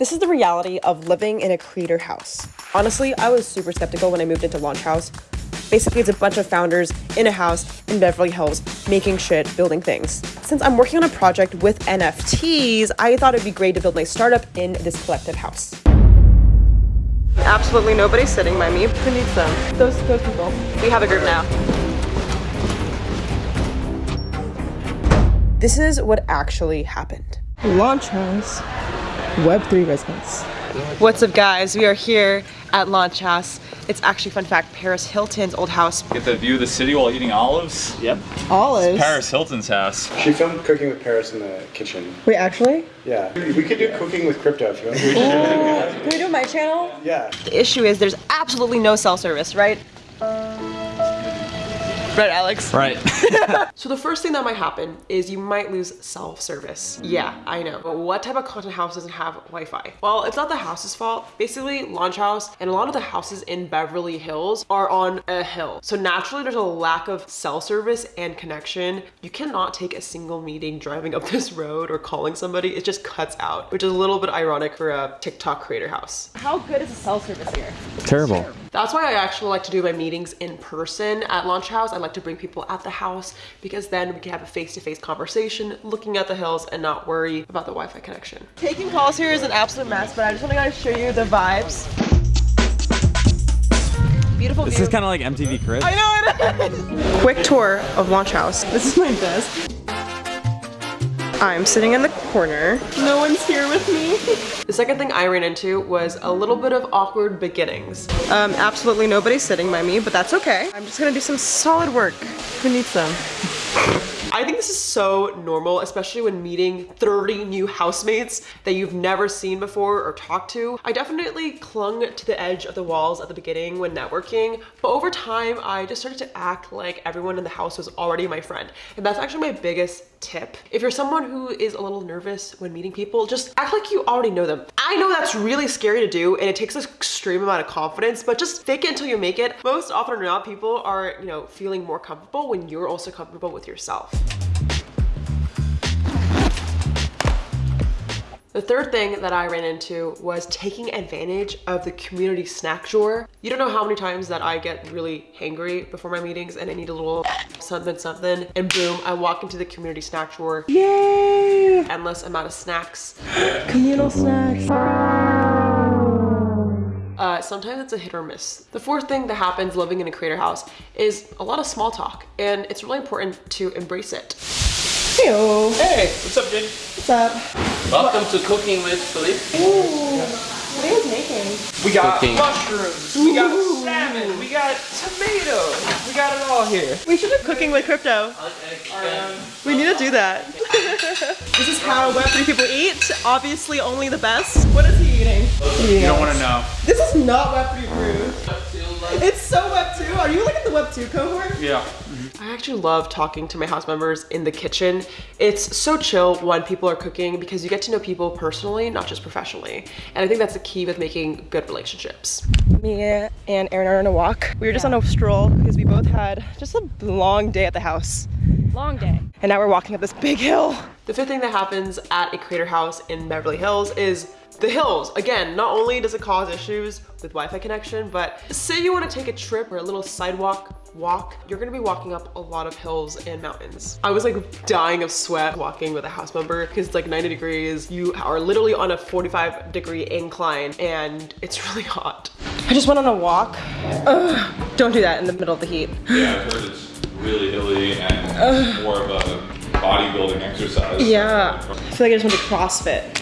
This is the reality of living in a creator house. Honestly, I was super skeptical when I moved into Launch House. Basically, it's a bunch of founders in a house in Beverly Hills making shit, building things. Since I'm working on a project with NFTs, I thought it'd be great to build my startup in this collective house. Absolutely nobody's sitting by me. Who needs them? Those, those people. We have a group now. This is what actually happened. Launch House, Web3 residence. What's up guys? We are here at Launch House. It's actually, fun fact, Paris Hilton's old house. Get the view of the city while eating olives. Yep. Olives? Paris Hilton's house. She filmed Cooking with Paris in the kitchen. Wait, actually? Yeah. We could do Cooking with Crypto if you want. Can we do my channel? Yeah. The issue is there's absolutely no cell service, right? Right, Alex? Right. So the first thing that might happen is you might lose self-service. Yeah, I know. But what type of content house doesn't have Wi-Fi? Well, it's not the house's fault. Basically, Launch House and a lot of the houses in Beverly Hills are on a hill. So naturally, there's a lack of cell service and connection. You cannot take a single meeting driving up this road or calling somebody. It just cuts out, which is a little bit ironic for a TikTok creator house. How good is the cell service here? Terrible. That's why I actually like to do my meetings in person at Launch House. I like to bring people at the house because then we can have a face-to-face conversation looking at the hills and not worry about the Wi-Fi connection. Taking calls here is an absolute mess, but I just want to show you the vibes. Beautiful This view. is kind of like MTV Cribs. I know it is. Quick tour of Launch House. This is my desk. I'm sitting in the corner. No one's here with me. The second thing I ran into was a little bit of awkward beginnings. Um, absolutely nobody's sitting by me, but that's okay. I'm just gonna do some solid work. Who needs them? I think this is so normal, especially when meeting 30 new housemates that you've never seen before or talked to. I definitely clung to the edge of the walls at the beginning when networking, but over time, I just started to act like everyone in the house was already my friend. And that's actually my biggest tip. If you're someone who is a little nervous when meeting people, just act like you already know them. I know that's really scary to do and it takes an extreme amount of confidence, but just fake it until you make it. Most often or not, people are, you know, feeling more comfortable when you're also comfortable with yourself. The third thing that I ran into was taking advantage of the community snack drawer. You don't know how many times that I get really hangry before my meetings and I need a little something something and boom, I walk into the community snack drawer. Yay! Endless amount of snacks. Communal snacks. Uh, sometimes it's a hit or miss. The fourth thing that happens living in a creator house is a lot of small talk and it's really important to embrace it. Heyo. Hey, what's up, Jake? What's up? Welcome to Cooking with Philippe. What are you guys making? We got Cooking. mushrooms, we got salmon, we got tomatoes, we got it all here. We should have cooking with crypto. We need to do that. this is how Web3 people eat. Obviously only the best. What is he eating? You don't want to know. This is not Web3 food. It's so Web2. Are you like in the Web2 cohort? Yeah. I actually love talking to my house members in the kitchen. It's so chill when people are cooking because you get to know people personally, not just professionally. And I think that's the key with making good relationships. Me and Erin are on a walk. We were just on a stroll because we both had just a long day at the house. Long day. And now we're walking up this big hill. The fifth thing that happens at a creator house in Beverly Hills is the hills. Again, not only does it cause issues with Wi-Fi connection, but say you want to take a trip or a little sidewalk walk, you're gonna be walking up a lot of hills and mountains. I was like dying of sweat walking with a house member because it's like 90 degrees. You are literally on a 45 degree incline and it's really hot. I just went on a walk. Ugh, don't do that in the middle of the heat. Yeah, I've heard it's really hilly and more of a bodybuilding exercise. Yeah. I feel like I just went to CrossFit.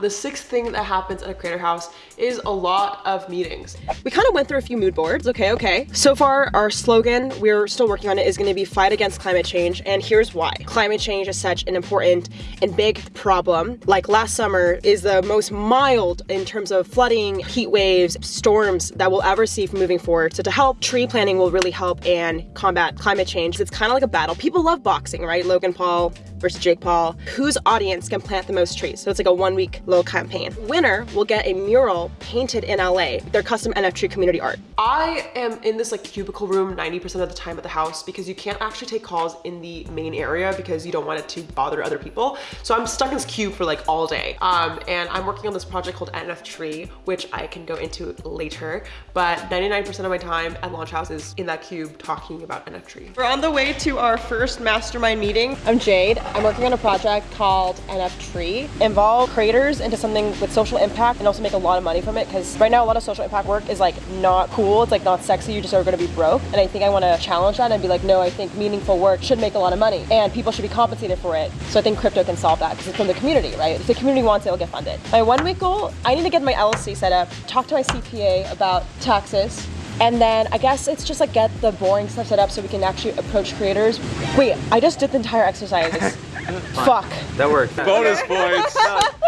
The sixth thing that happens at a creator house is a lot of meetings. We kind of went through a few mood boards, okay, okay. So far, our slogan, we're still working on it, is gonna be fight against climate change, and here's why. Climate change is such an important and big problem. Like last summer is the most mild in terms of flooding, heat waves, storms that we'll ever see moving forward. So to help, tree planting will really help and combat climate change. It's kind of like a battle. People love boxing, right? Logan Paul versus Jake Paul. Whose audience can plant the most trees? So it's like a one week little campaign. Winner will get a mural painted in LA, their custom NFT community art. I am in this like cubicle room 90% of the time at the house because you can't actually take calls in the main area because you don't want it to bother other people. So I'm stuck in this cube for like all day. Um, and I'm working on this project called NF Tree, which I can go into later. But 99% of my time at Launch House is in that cube talking about NF Tree. We're on the way to our first mastermind meeting. I'm Jade. I'm working on a project called NF Tree. Involve creators into something with social impact and also make a lot of money from it because right now a lot of social impact work is like not cool. It's like not sexy. You just are going to be broke. And I think I want to challenge that and be like, no, I think meaningful work should make a lot of money and people should be compensated for it. So I think crypto can solve that because it's from the community, right? If the community wants it, it'll get funded. My one week goal, I need to get my LLC set up, talk to my CPA about taxes, and then I guess it's just like get the boring stuff set up so we can actually approach creators. Wait, I just did the entire exercise. Fuck. That worked. Bonus points.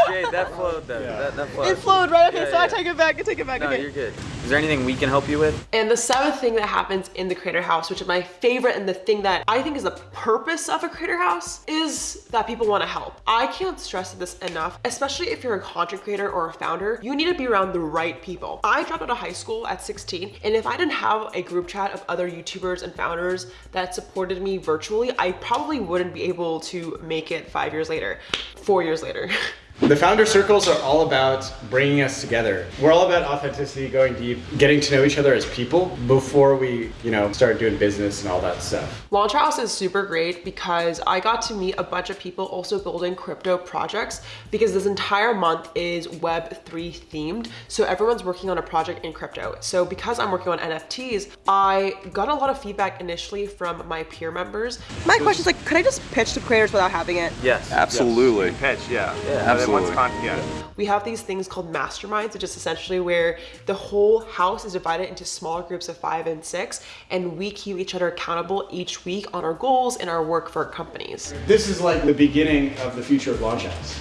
No, Jade, that flowed though. That, that flowed. It flowed, right? Okay, Yeah, so I take it back, I take it back, No, okay. you're good. Is there anything we can help you with? And the seventh thing that happens in the creator house, which is my favorite and the thing that I think is the purpose of a creator house, is that people want to help. I can't stress this enough, especially if you're a content creator or a founder, you need to be around the right people. I dropped out of high school at 16, and if I didn't have a group chat of other YouTubers and founders that supported me virtually, I probably wouldn't be able to make it five years later, four years later. The founder circles are all about bringing us together. We're all about authenticity, going deep, getting to know each other as people before we, you know, start doing business and all that stuff. Launch House is super great because I got to meet a bunch of people also building crypto projects because this entire month is Web3 themed. So everyone's working on a project in crypto. So because I'm working on NFTs, I got a lot of feedback initially from my peer members. My question is like, could I just pitch to creators without having it? Yes. Absolutely. pitch, yeah. Yeah, And then once absolutely. con- yeah. We have these things called masterminds, which is essentially where the whole house is divided into smaller groups of five and six, and we keep each other accountable each week on our goals and our work for our companies. This is like the beginning of the future of Launch House.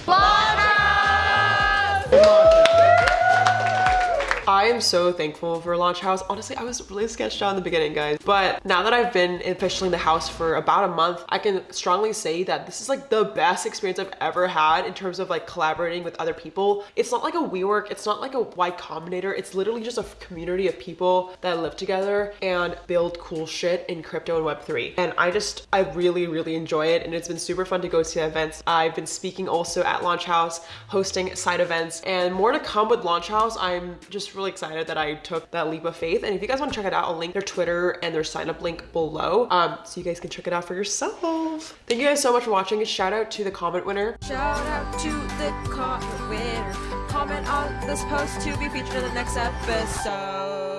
I am so thankful for Launch House. Honestly, I was really sketched out in the beginning, guys. But now that I've been officially in the house for about a month, I can strongly say that this is like the best experience I've ever had in terms of like collaborating with other people. It's not like a WeWork, it's not like a Y Combinator. It's literally just a community of people that live together and build cool shit in crypto and Web3. And I just, I really, really enjoy it. And it's been super fun to go to events. I've been speaking also at Launch House, hosting side events, and more to come with Launch House. I'm just really excited that I took that leap of faith. And if you guys want to check it out, I'll link their Twitter and their sign up link below um, so you guys can check it out for yourself. Thank you guys so much for watching. A shout out to the comment winner. Shout out to the comment winner. Comment on this post to be featured in the next episode.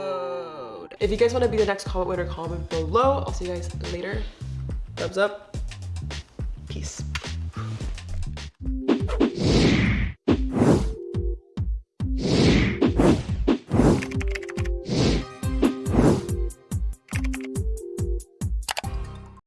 If you guys want to be the next comment winner, comment below. I'll see you guys later. Thumbs up. Peace.